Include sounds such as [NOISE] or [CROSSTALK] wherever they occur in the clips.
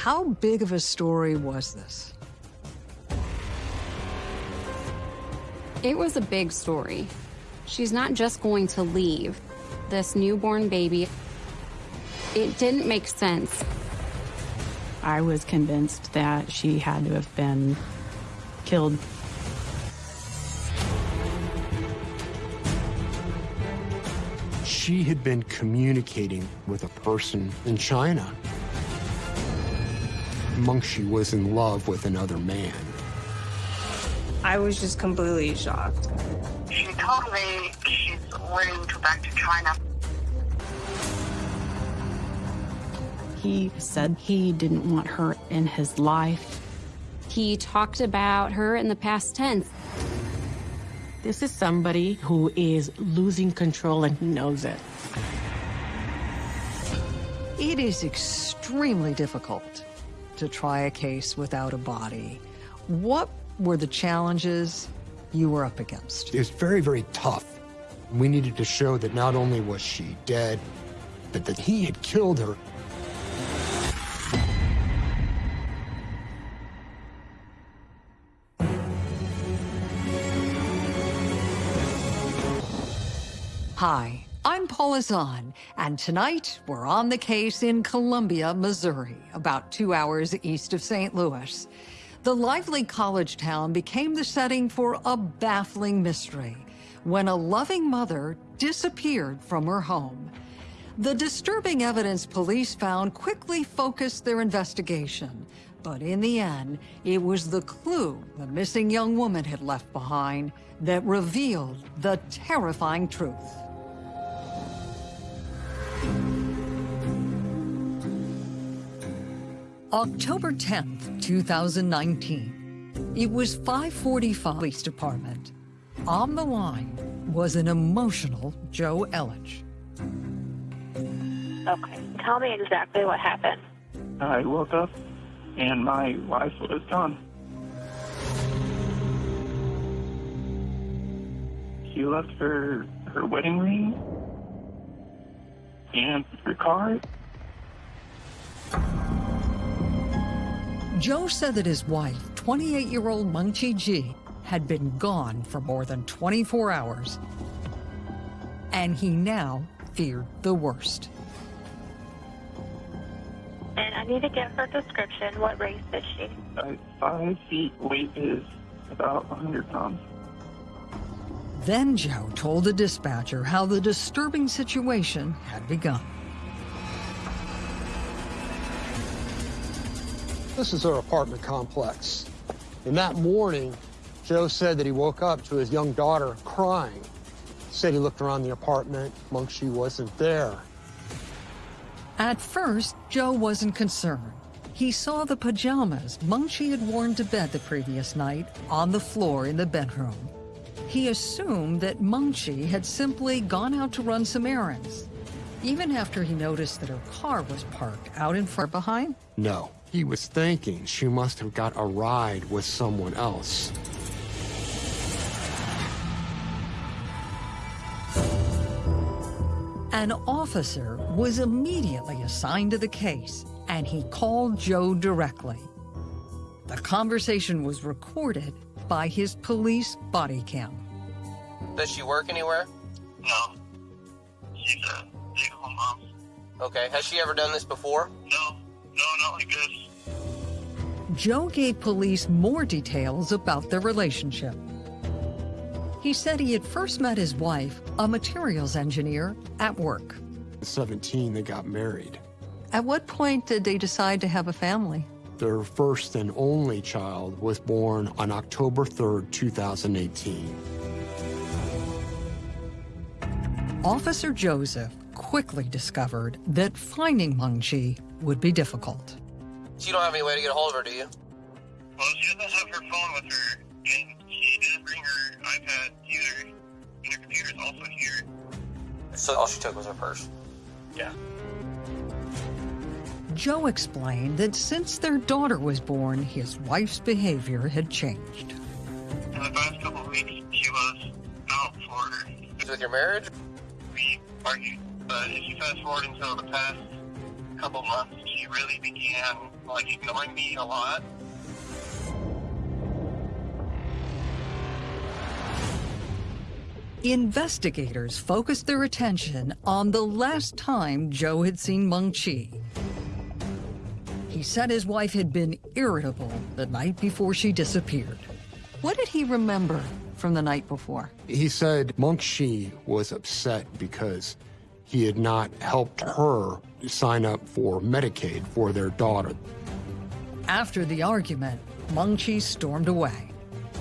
How big of a story was this? It was a big story. She's not just going to leave this newborn baby. It didn't make sense. I was convinced that she had to have been killed. She had been communicating with a person in China. Mengqi was in love with another man. I was just completely shocked. She told me she's willing to back to China. He said he didn't want her in his life. He talked about her in the past tense. This is somebody who is losing control and he knows it. It is extremely difficult to try a case without a body. What were the challenges you were up against? It was very, very tough. We needed to show that not only was she dead, but that he had killed her. Hi, I'm Paula Zahn, and tonight we're on the case in Columbia, Missouri, about two hours east of St. Louis. The lively college town became the setting for a baffling mystery when a loving mother disappeared from her home. The disturbing evidence police found quickly focused their investigation, but in the end, it was the clue the missing young woman had left behind that revealed the terrifying truth. October 10th, 2019. It was 545 Police Department. On the line was an emotional Joe Elledge. Okay, tell me exactly what happened. I woke up and my wife was gone. She left her her wedding ring and her car. Joe said that his wife, 28-year-old Mengqi Ji, had been gone for more than 24 hours, and he now feared the worst. And I need to get her description. What race is she? Uh, five feet, weight is about 100 pounds. Then Joe told the dispatcher how the disturbing situation had begun. This is our apartment complex. And that morning, Joe said that he woke up to his young daughter crying. Said he looked around the apartment, Mengqi wasn't there. At first, Joe wasn't concerned. He saw the pajamas Mengqi had worn to bed the previous night on the floor in the bedroom. He assumed that Mengqi had simply gone out to run some errands, even after he noticed that her car was parked out in front behind. No, he was thinking she must have got a ride with someone else. An officer was immediately assigned to the case, and he called Joe directly. The conversation was recorded by his police body cam. Does she work anywhere? No. She's a stay-at-home mom. Okay. Has she ever done this before? No. No, not like this. Joe gave police more details about their relationship. He said he had first met his wife, a materials engineer, at work. At 17, they got married. At what point did they decide to have a family? Their first and only child was born on October 3rd, 2018. Officer Joseph quickly discovered that finding Mengqi would be difficult. So you don't have any way to get a hold of her, do you? Well, she doesn't have her phone with her, and she didn't bring her iPad either. And her computer's also here. So all she took was her purse. Yeah. Joe explained that since their daughter was born, his wife's behavior had changed. In the past couple of weeks, she was out for With your marriage? we argued. But if you fast forward until the past couple months, she really began like ignoring me a lot. Investigators focused their attention on the last time Joe had seen Mengqi. He said his wife had been irritable the night before she disappeared. What did he remember from the night before? He said Mengqi was upset because he had not helped her sign up for Medicaid for their daughter. After the argument, Mengqi stormed away.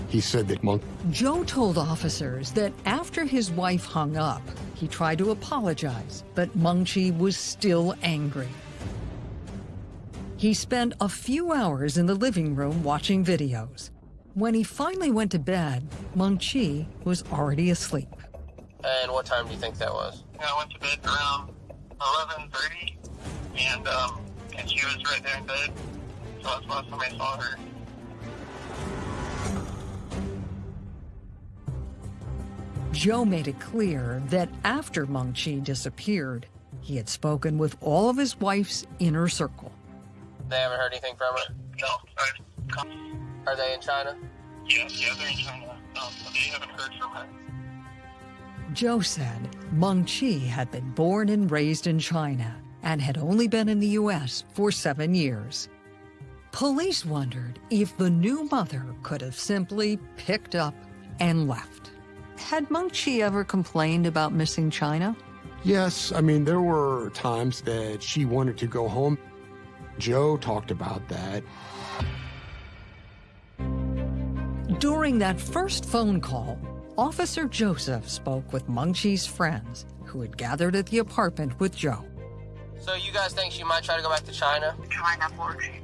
He said that Monk Joe told officers that after his wife hung up, he tried to apologize, but Mengqi was still angry. He spent a few hours in the living room watching videos. When he finally went to bed, Mengqi was already asleep. And what time do you think that was? I went to bed around 11:30, and um, and she was right there in bed. So that's the last time I saw her. Joe made it clear that after Mengqi disappeared, he had spoken with all of his wife's inner circle. They haven't heard anything from her? No, Are they in China? yeah, yeah, they're in China. Um, they haven't heard from her. Joe said Mengqi had been born and raised in China and had only been in the U.S. for seven years. Police wondered if the new mother could have simply picked up and left. Had Mengqi ever complained about missing China? Yes, I mean, there were times that she wanted to go home. Joe talked about that. During that first phone call, Officer Joseph spoke with Mengqi's friends who had gathered at the apartment with Joe. So you guys think she might try to go back to China? China orgy.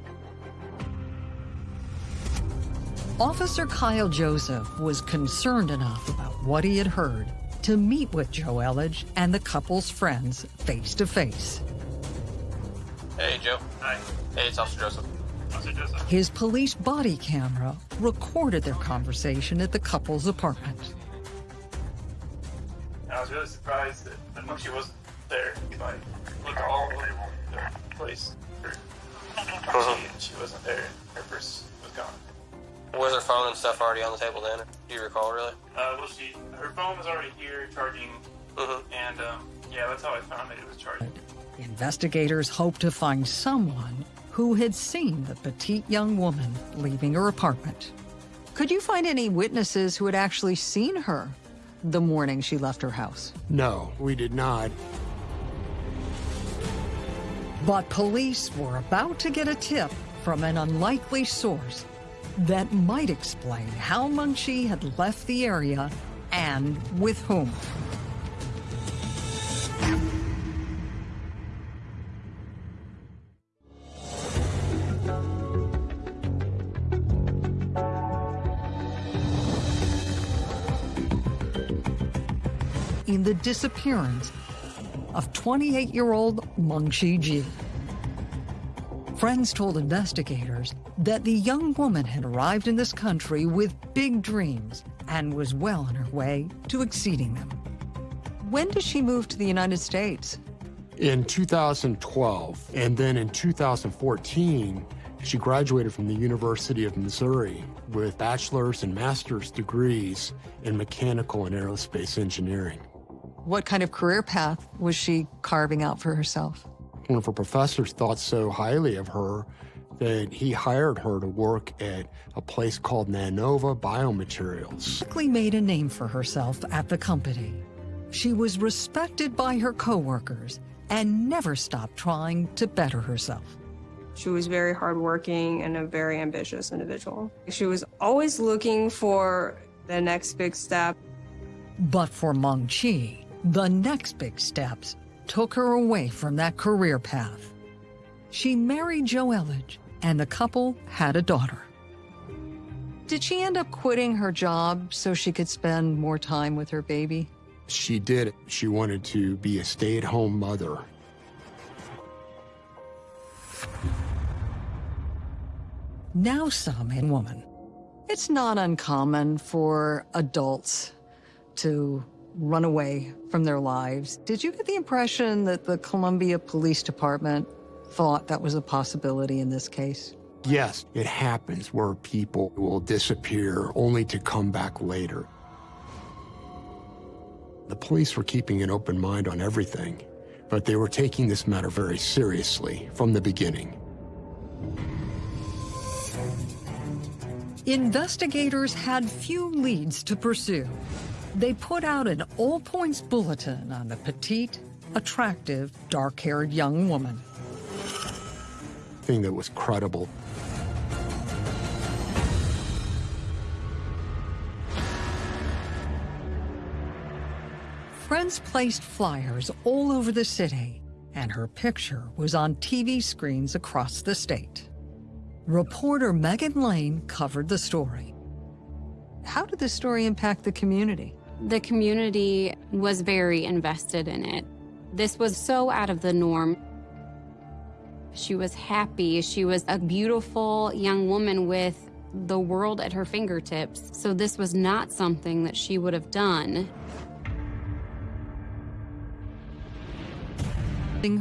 Officer Kyle Joseph was concerned enough about what he had heard to meet with Joe Elledge and the couple's friends face to face. Hey, Joe. Hi, Hey, it's Officer Joseph. Officer Joseph. His police body camera recorded their conversation at the couple's apartment. I was really surprised that, that she wasn't there. If I looked all over the place, her, she, she wasn't there. Her purse was gone. Was her phone and stuff already on the table then? Do you recall, really? Uh, well, she her phone was already here charging, Mm-hmm. and um, yeah, that's how I found it. It was charging. Investigators hope to find someone who had seen the petite young woman leaving her apartment. Could you find any witnesses who had actually seen her the morning she left her house? No, we did not. But police were about to get a tip from an unlikely source that might explain how Mengqi had left the area and with whom. In the disappearance of 28-year-old Mengqi Ji. Friends told investigators that the young woman had arrived in this country with big dreams and was well on her way to exceeding them. When did she move to the United States? In 2012, and then in 2014, she graduated from the University of Missouri with bachelor's and master's degrees in mechanical and aerospace engineering. What kind of career path was she carving out for herself? One of her professors thought so highly of her that he hired her to work at a place called Nanova Biomaterials. Quickly made a name for herself at the company. She was respected by her coworkers and never stopped trying to better herself. She was very hardworking and a very ambitious individual. She was always looking for the next big step. But for Mengqi, the next big steps took her away from that career path. She married Joe Elledge, and the couple had a daughter. Did she end up quitting her job so she could spend more time with her baby? She did. She wanted to be a stay-at-home mother. Now some in woman. It's not uncommon for adults to run away from their lives. Did you get the impression that the Columbia Police Department thought that was a possibility in this case? Yes, it happens where people will disappear only to come back later. The police were keeping an open mind on everything, but they were taking this matter very seriously from the beginning. Investigators had few leads to pursue. They put out an all points bulletin on the petite, attractive, dark haired young woman. Thing that was credible. Friends placed flyers all over the city, and her picture was on TV screens across the state. Reporter Megan Lane covered the story. How did the story impact the community? The community was very invested in it. This was so out of the norm. She was happy. She was a beautiful young woman with the world at her fingertips. So this was not something that she would have done.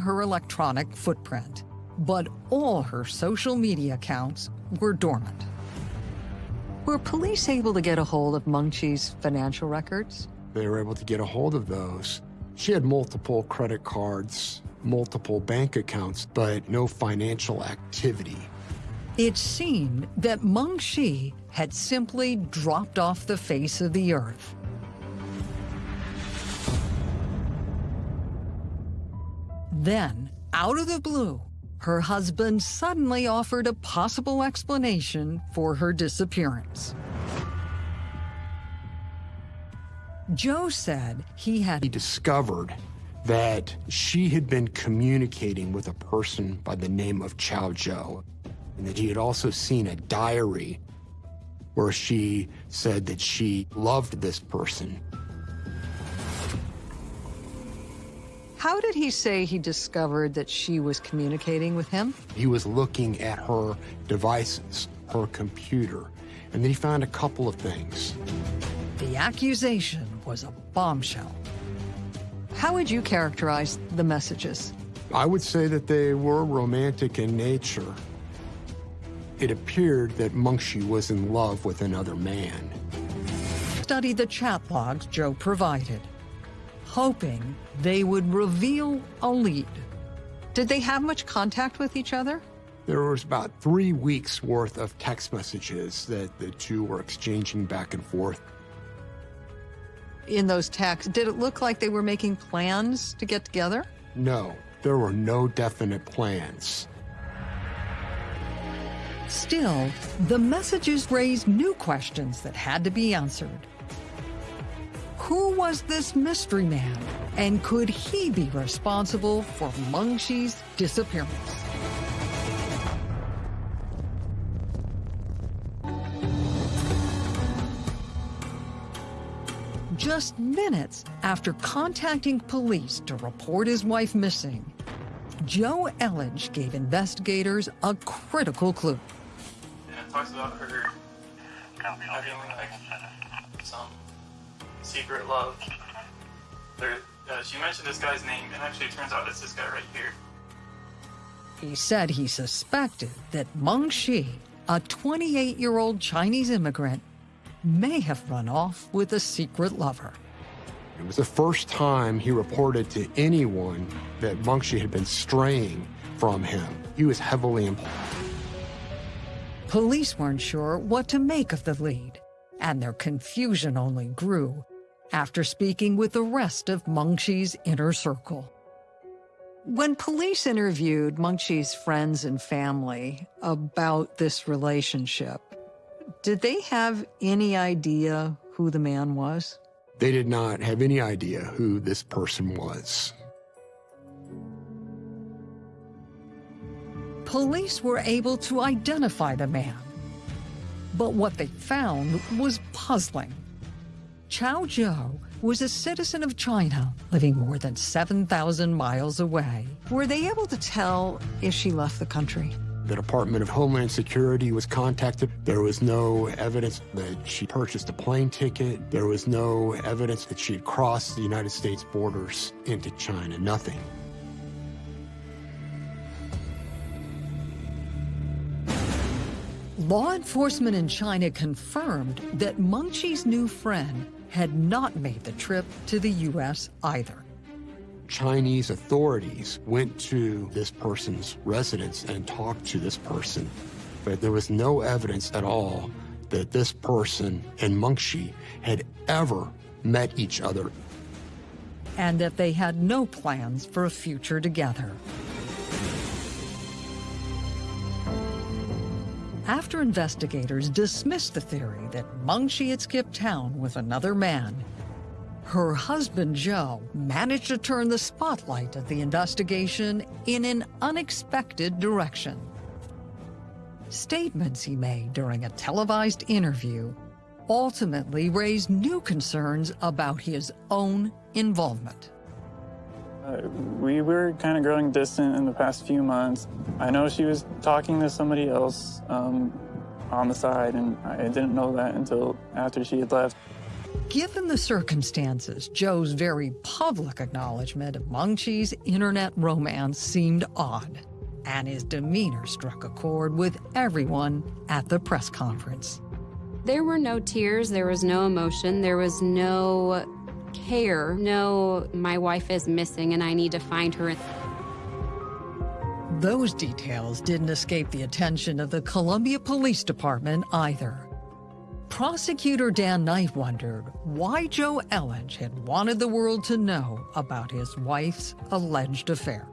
Her electronic footprint, but all her social media accounts were dormant. Were police able to get a hold of Mengqi's financial records? They were able to get a hold of those. She had multiple credit cards, multiple bank accounts, but no financial activity. It seemed that Mengqi had simply dropped off the face of the earth. Then, out of the blue, her husband suddenly offered a possible explanation for her disappearance. Joe said he had he discovered that she had been communicating with a person by the name of Chao Zhou, and that he had also seen a diary where she said that she loved this person How did he say he discovered that she was communicating with him? He was looking at her devices, her computer, and then he found a couple of things. The accusation was a bombshell. How would you characterize the messages? I would say that they were romantic in nature. It appeared that Meng was in love with another man. Study the chat logs Joe provided hoping they would reveal a lead. Did they have much contact with each other? There was about three weeks worth of text messages that the two were exchanging back and forth. In those texts, did it look like they were making plans to get together? No, there were no definite plans. Still, the messages raised new questions that had to be answered. Who was this mystery man? And could he be responsible for Mengqi's disappearance? Just minutes after contacting police to report his wife missing, Joe Elledge gave investigators a critical clue. Yeah, it talks about her having like some secret love. There, uh, she mentioned this guy's name, and actually it turns out it's this guy right here. He said he suspected that Mengqi, a 28 year old Chinese immigrant, may have run off with a secret lover. It was the first time he reported to anyone that Mengqi had been straying from him. He was heavily employed. Police weren't sure what to make of the lead, and their confusion only grew after speaking with the rest of Mengqi's inner circle. When police interviewed Mengqi's friends and family about this relationship, did they have any idea who the man was? They did not have any idea who this person was. Police were able to identify the man. But what they found was puzzling. Chao Zhou was a citizen of China living more than 7,000 miles away. Were they able to tell if she left the country? The Department of Homeland Security was contacted. There was no evidence that she purchased a plane ticket. There was no evidence that she had crossed the United States borders into China, nothing. Law enforcement in China confirmed that Mengqi's new friend had not made the trip to the U.S. either. Chinese authorities went to this person's residence and talked to this person, but there was no evidence at all that this person and Mengqi had ever met each other. And that they had no plans for a future together. After investigators dismissed the theory that Mengqi had skipped town with another man, her husband Joe managed to turn the spotlight of the investigation in an unexpected direction. Statements he made during a televised interview ultimately raised new concerns about his own involvement. Uh, we were kind of growing distant in the past few months. I know she was talking to somebody else um, on the side, and I didn't know that until after she had left. Given the circumstances, Joe's very public acknowledgement of Mengqi's internet romance seemed odd, and his demeanor struck a chord with everyone at the press conference. There were no tears, there was no emotion, there was no care. No, my wife is missing and I need to find her. Those details didn't escape the attention of the Columbia Police Department either. Prosecutor Dan Knight wondered why Joe Elledge had wanted the world to know about his wife's alleged affair.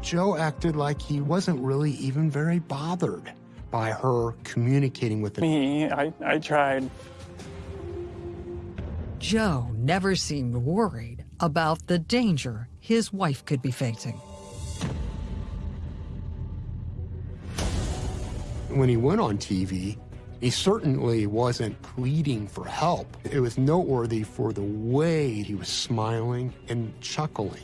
Joe acted like he wasn't really even very bothered by her communicating with me. I, I tried. Joe never seemed worried about the danger his wife could be facing. When he went on TV, he certainly wasn't pleading for help. It was noteworthy for the way he was smiling and chuckling.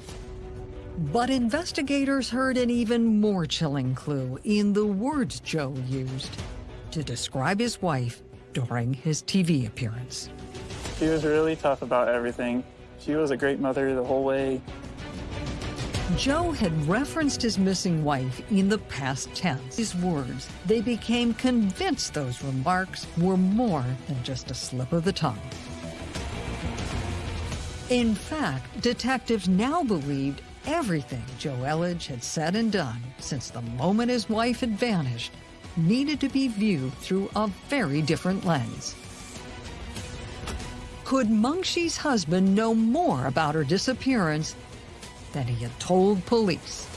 But investigators heard an even more chilling clue in the words Joe used to describe his wife during his TV appearance. She was really tough about everything. She was a great mother the whole way. Joe had referenced his missing wife in the past tense. His words, they became convinced those remarks were more than just a slip of the tongue. In fact, detectives now believed everything Joe Elledge had said and done since the moment his wife had vanished needed to be viewed through a very different lens. Could Mengqi's husband know more about her disappearance than he had told police?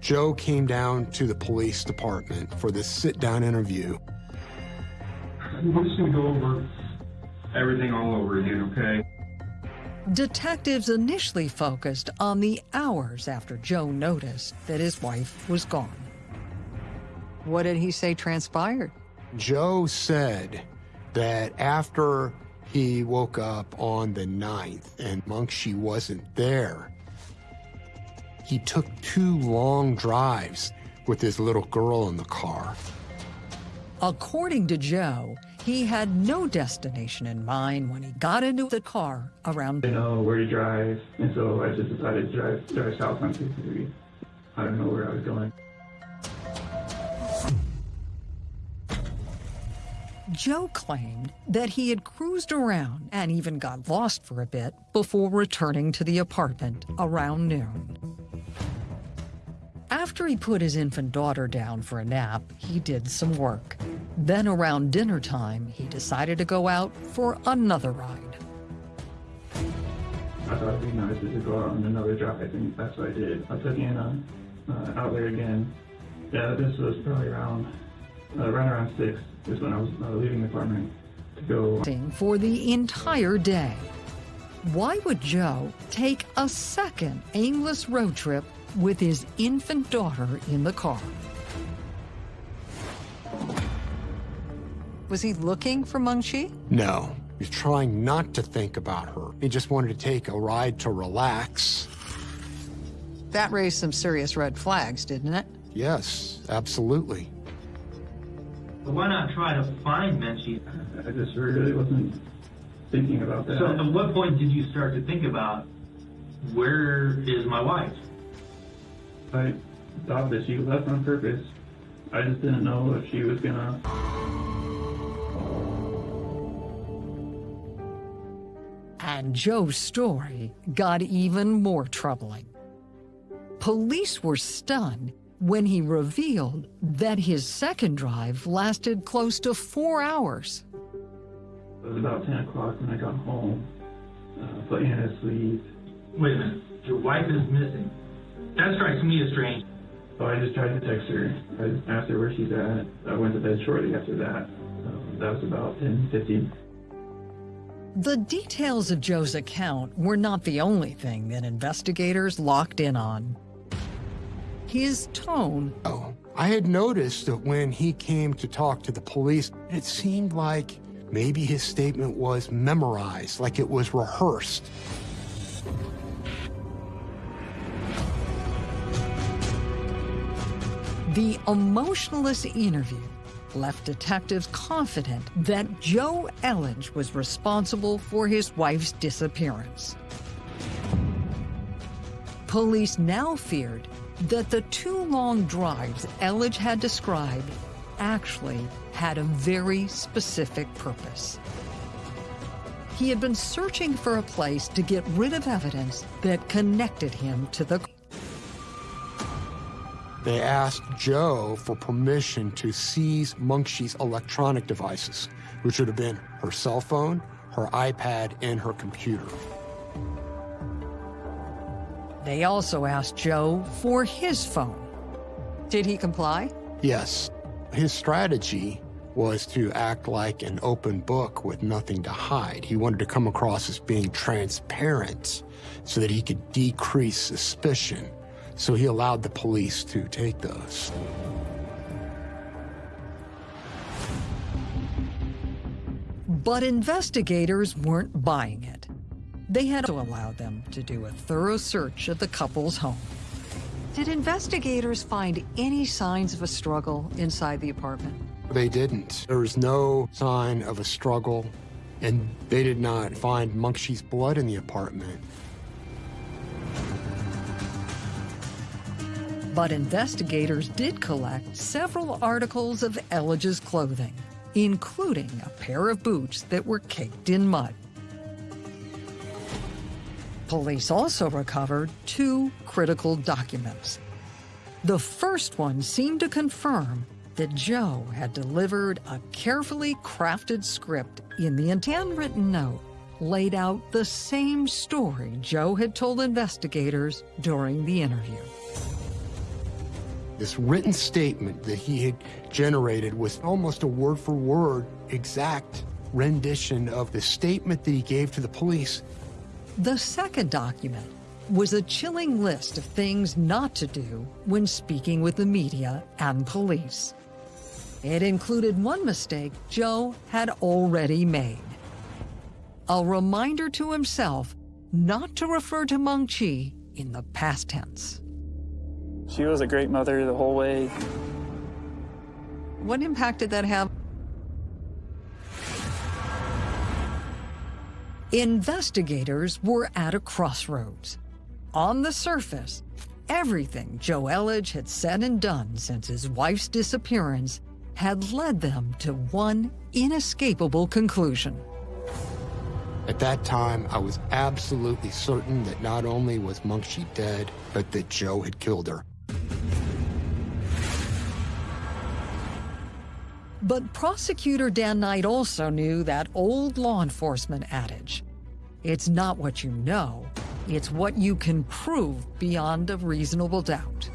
Joe came down to the police department for this sit-down interview. We're just gonna go over everything all over again, okay? Detectives initially focused on the hours after Joe noticed that his wife was gone. What did he say transpired? Joe said that after he woke up on the 9th and Mengqi wasn't there, he took two long drives with his little girl in the car. According to Joe, he had no destination in mind when he got into the car around. I didn't know where to drive, and so I just decided to drive, drive south on 63. I don't know where I was going. Joe claimed that he had cruised around and even got lost for a bit before returning to the apartment around noon. After he put his infant daughter down for a nap, he did some work. Then around dinner time, he decided to go out for another ride. I thought it'd be nice to go out on another drive, and that's what I did. I took Anna uh, out there again. Yeah, this was probably around, uh, right around 6 is when I was uh, leaving the apartment to go. For the entire day. Why would Joe take a second aimless road trip with his infant daughter in the car? Was he looking for Mengqi? No. He was trying not to think about her. He just wanted to take a ride to relax. That raised some serious red flags, didn't it? Yes, absolutely. But why not try to find Mengqi? I just really wasn't thinking about that. So at what point did you start to think about where is my wife? I thought that she left on purpose. I just didn't know if she was gonna. And Joe's story got even more troubling. Police were stunned when he revealed that his second drive lasted close to four hours. It was about 10 o'clock when I got home, uh, put Anna to sleep. Wait a minute. Your wife is missing. That strikes me as strange. So I just tried to text her. I asked her where she's at. I went to bed shortly after that. Um, that was about 10, 15. The details of Joe's account were not the only thing that investigators locked in on. His tone. Oh, I had noticed that when he came to talk to the police, it seemed like maybe his statement was memorized, like it was rehearsed. The emotionless interview left detectives confident that Joe Elledge was responsible for his wife's disappearance. Police now feared that the two long drives Elledge had described actually had a very specific purpose. He had been searching for a place to get rid of evidence that connected him to the They asked Joe for permission to seize Mengqi's electronic devices, which would have been her cell phone, her iPad, and her computer. They also asked Joe for his phone. Did he comply? Yes. His strategy was to act like an open book with nothing to hide. He wanted to come across as being transparent so that he could decrease suspicion. So he allowed the police to take those. But investigators weren't buying it. They had to allow them to do a thorough search of the couple's home. Did investigators find any signs of a struggle inside the apartment? They didn't. There was no sign of a struggle, and they did not find Mengqi's blood in the apartment. But investigators did collect several articles of Elledge's clothing, including a pair of boots that were caked in mud. Police also recovered two critical documents. The first one seemed to confirm that Joe had delivered a carefully crafted script in the handwritten note laid out the same story Joe had told investigators during the interview. This written statement that he had generated was almost a word for word exact rendition of the statement that he gave to the police. The second document was a chilling list of things not to do when speaking with the media and police. It included one mistake Joe had already made. A reminder to himself not to refer to Mengqi in the past tense. She was a great mother the whole way. What impact did that have? Investigators were at a crossroads. On the surface, everything Joe Elledge had said and done since his wife's disappearance had led them to one inescapable conclusion. At that time, I was absolutely certain that not only was Mengqi dead, but that Joe had killed her. But prosecutor Dan Knight also knew that old law enforcement adage. It's not what you know, it's what you can prove beyond a reasonable doubt.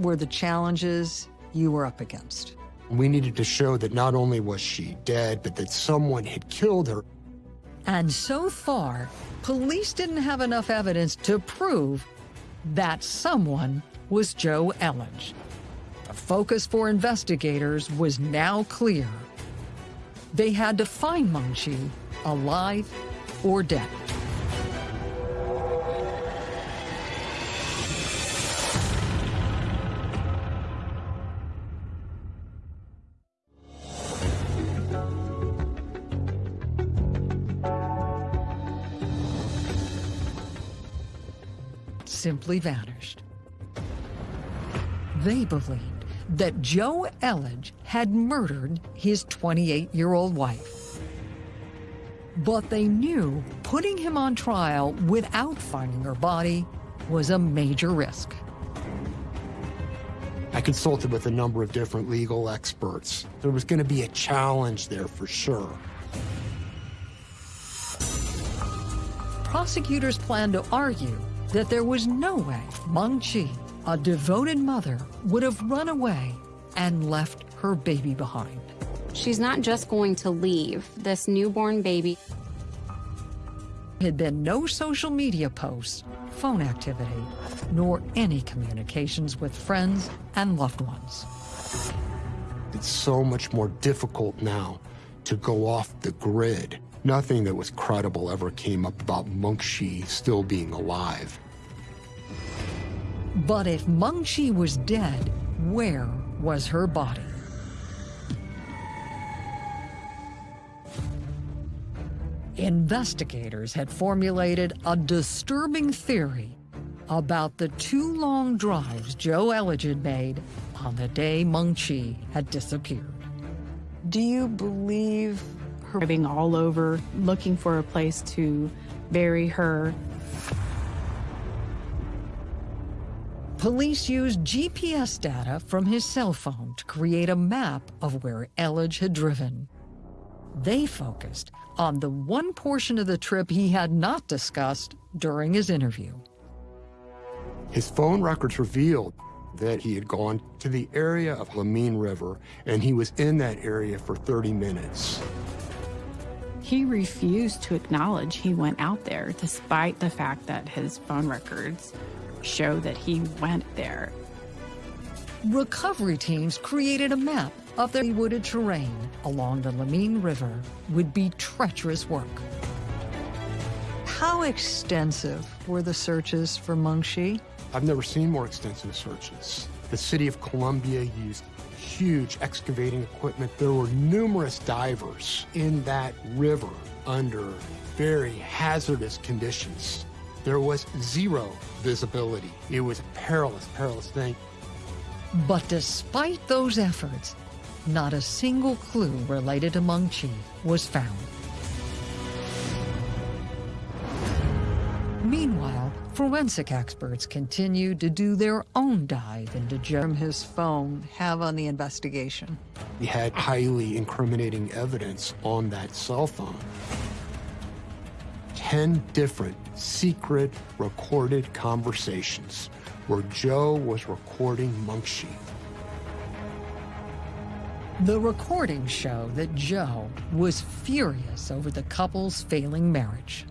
Were the challenges you were up against. We needed to show that not only was she dead, but that someone had killed her. And so far, police didn't have enough evidence to prove that someone was Joe Elledge focus for investigators was now clear. They had to find Mengqi alive or dead. simply vanished. They believed that Joe Elledge had murdered his 28-year-old wife. But they knew putting him on trial without finding her body was a major risk. I consulted with a number of different legal experts. There was going to be a challenge there for sure. Prosecutors planned to argue that there was no way Mengqi, a devoted mother, would have run away and left her baby behind. She's not just going to leave this newborn baby. There had been no social media posts, phone activity, nor any communications with friends and loved ones. It's so much more difficult now to go off the grid. Nothing that was credible ever came up about Meng still being alive. But if Mengqi was dead, where was her body? Investigators had formulated a disturbing theory about the two long drives Joe Elledge made on the day Mengqi had disappeared. Do you believe her driving all over, looking for a place to bury her? Police used GPS data from his cell phone to create a map of where Elledge had driven. They focused on the one portion of the trip he had not discussed during his interview. His phone records revealed that he had gone to the area of Lamine River and he was in that area for 30 minutes. He refused to acknowledge he went out there, despite the fact that his phone records show that he went there. Recovery teams created a map of the wooded terrain along the Lamine River would be treacherous work. How extensive were the searches for Mengqi? I've never seen more extensive searches. The city of Columbia used huge excavating equipment. There were numerous divers in that river under very hazardous conditions. There was zero visibility. It was a perilous, perilous thing. But despite those efforts, not a single clue related to Mengqi was found. Meanwhile, forensic experts continued to do their own dive into Jerem his phone have on the investigation. We had highly incriminating evidence on that cell phone. 10 different secret recorded conversations where Joe was recording Mengqi. The recordings show that Joe was furious over the couple's failing marriage.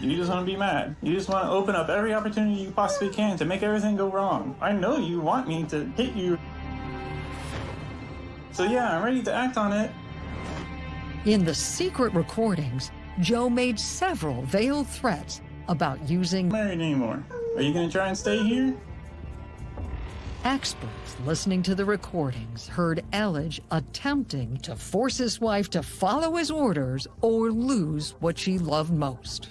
You just want to be mad. You just want to open up every opportunity you possibly can to make everything go wrong. I know you want me to hit you. So yeah, I'm ready to act on it. In the secret recordings, Joe made several veiled threats about using married anymore. Are you gonna try and stay here? Experts listening to the recordings heard Elledge attempting to force his wife to follow his orders or lose what she loved most.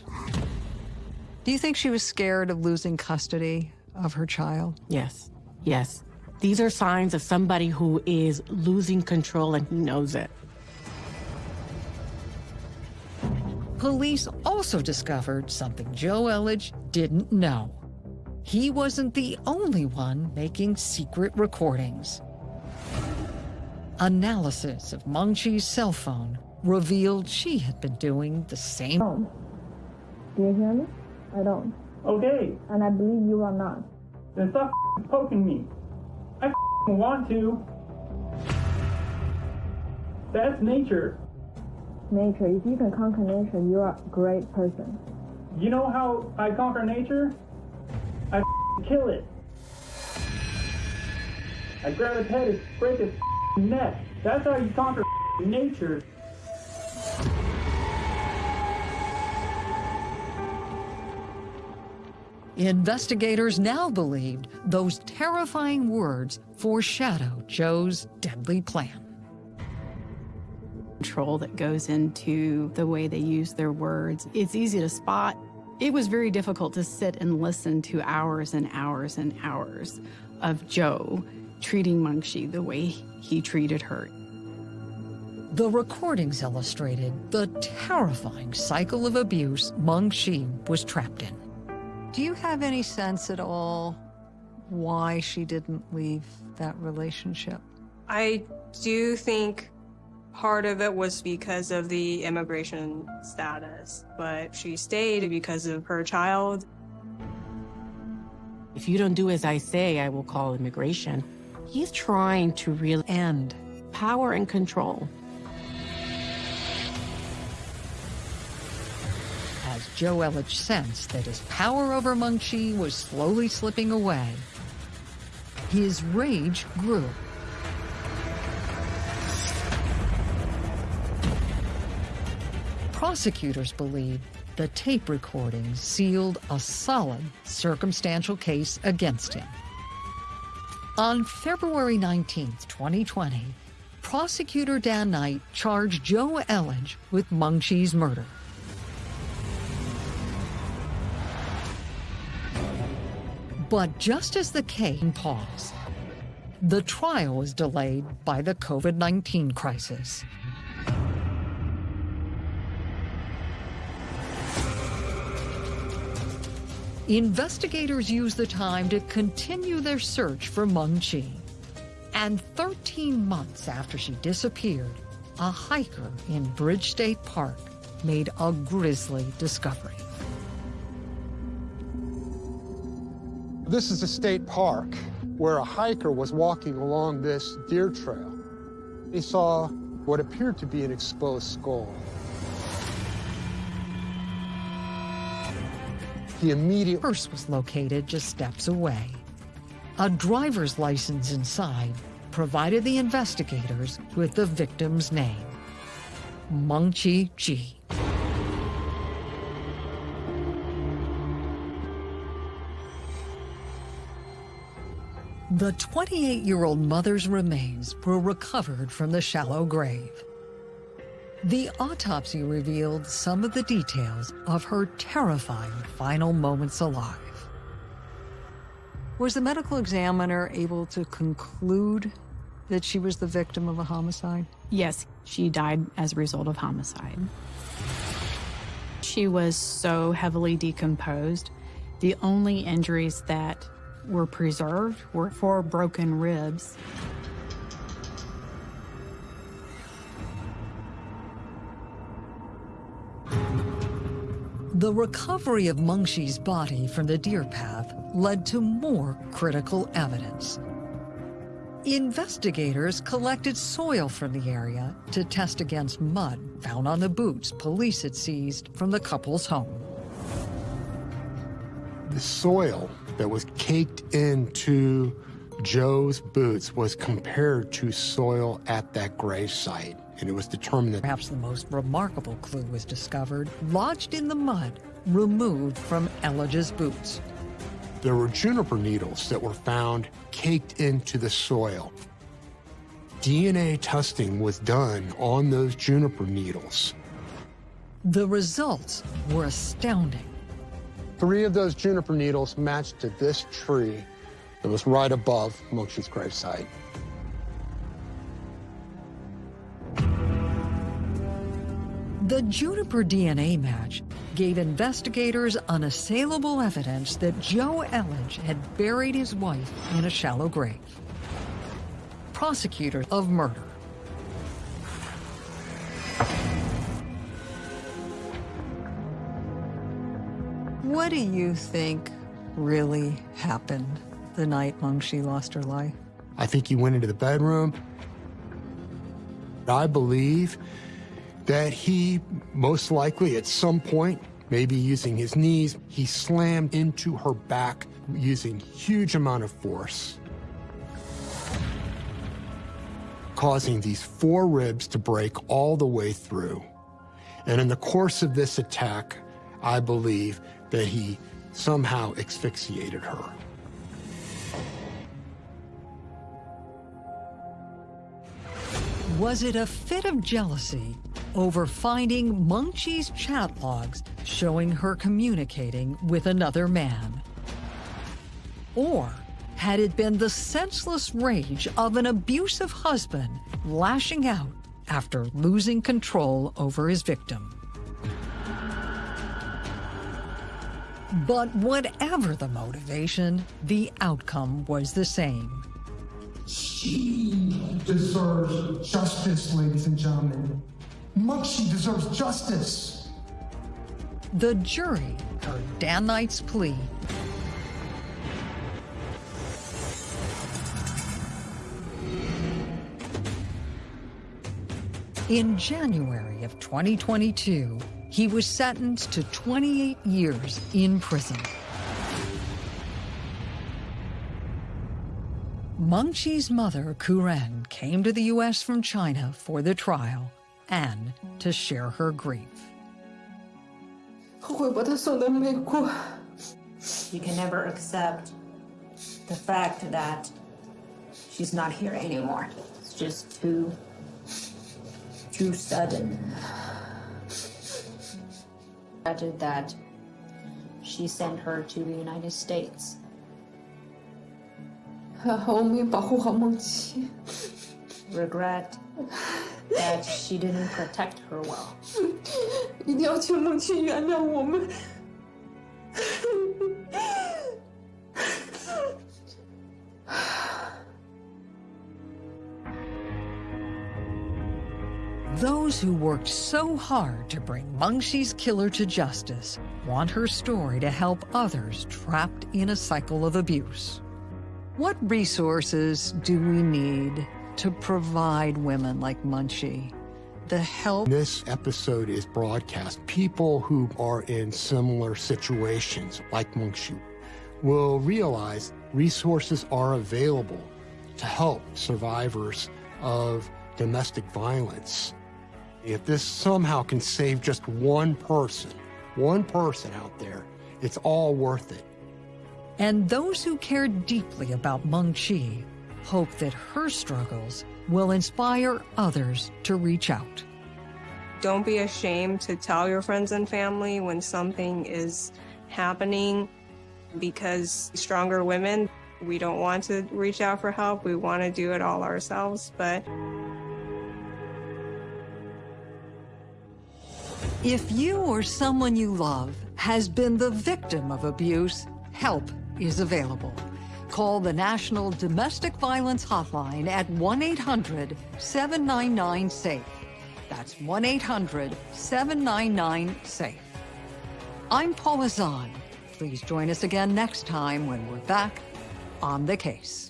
Do you think she was scared of losing custody of her child? Yes, yes. These are signs of somebody who is losing control and he knows it. Police also discovered something Joe Elledge didn't know. He wasn't the only one making secret recordings. Analysis of Mengqi's cell phone revealed she had been doing the same. Do you hear me? I don't. Okay. And I believe you are not. Then stop poking me. I want to. That's nature. Nature. If you can conquer nature, you are a great person. You know how I conquer nature? I kill it. I grab its head and break its neck. That's how you conquer nature. Investigators now believed those terrifying words foreshadowed Joe's deadly plan. Control that goes into the way they use their words. It's easy to spot It was very difficult to sit and listen to hours and hours and hours of Joe treating Mengqi the way he treated her. The recordings illustrated the terrifying cycle of abuse Mengqi was trapped in. Do you have any sense at all why she didn't leave that relationship? I do think part of it was because of the immigration status, but she stayed because of her child. If you don't do as I say, I will call immigration. He's trying to really end power and control. As Joe Elledge sensed that his power over Mengqi was slowly slipping away, his rage grew. Prosecutors believe the tape recording sealed a solid circumstantial case against him. On February 19, 2020, prosecutor Dan Knight charged Joe Elledge with Mengqi's murder. But just as the case paused, the trial was delayed by the COVID-19 crisis. Investigators used the time to continue their search for Mengqi. And 13 months after she disappeared, a hiker in Bridge State Park made a grisly discovery. This is a state park where a hiker was walking along this deer trail. He saw what appeared to be an exposed skull. He immediately purse was located just steps away. A driver's license inside provided the investigators with the victim's name, Mengqi Ji. The 28-year-old mother's remains were recovered from the shallow grave. The autopsy revealed some of the details of her terrifying final moments alive. Was the medical examiner able to conclude that she was the victim of a homicide? Yes, she died as a result of homicide. She was so heavily decomposed. The only injuries that were preserved were four broken ribs. The recovery of Mengqi's body from the deer path led to more critical evidence. Investigators collected soil from the area to test against mud found on the boots police had seized from the couple's home. The soil that was caked into Joe's boots was compared to soil at that grave site, and it was determined that perhaps the most remarkable clue was discovered, lodged in the mud, removed from Elledge's boots. There were juniper needles that were found caked into the soil. DNA testing was done on those juniper needles. The results were astounding. Three of those juniper needles matched to this tree that was right above Mengqi's gravesite. The juniper DNA match gave investigators unassailable evidence that Joe Elledge had buried his wife in a shallow grave. Prosecutor of murder. What do you think really happened the night Mengqi lost her life? I think he went into the bedroom. I believe that he most likely at some point, maybe using his knees, he slammed into her back using huge amount of force, causing these four ribs to break all the way through. And in the course of this attack, I believe that he somehow asphyxiated her. Was it a fit of jealousy over finding Mengqi's chat logs showing her communicating with another man? Or had it been the senseless rage of an abusive husband lashing out after losing control over his victim? But whatever the motivation, the outcome was the same. She deserves justice, ladies and gentlemen. Mengqi deserves justice. The jury heard Dan Knight's plea. In January of 2022, he was sentenced to 28 years in prison. Mengqi's mother, Kuren, came to the U.S. from China for the trial and to share her grief. You can never accept the fact that she's not here anymore. It's just too, too sudden. Imagine that she sent her to the United States. [LAUGHS] Regret that she didn't protect her well. Those who worked so hard to bring Mengqi's killer to justice want her story to help others trapped in a cycle of abuse. What resources do we need to provide women like Mengqi the help? This episode is broadcast. People who are in similar situations, like Mengqi will realize resources are available to help survivors of domestic violence. If this somehow can save just one person, one person out there, it's all worth it. And those who care deeply about Mengqi hope that her struggles will inspire others to reach out. Don't be ashamed to tell your friends and family when something is happening because stronger women, we don't want to reach out for help. We want to do it all ourselves, but If you or someone you love has been the victim of abuse, help is available. Call the National Domestic Violence Hotline at 1-800-799-SAFE. That's 1-800-799-SAFE. I'm Paula Zahn. Please join us again next time when we're back on the case.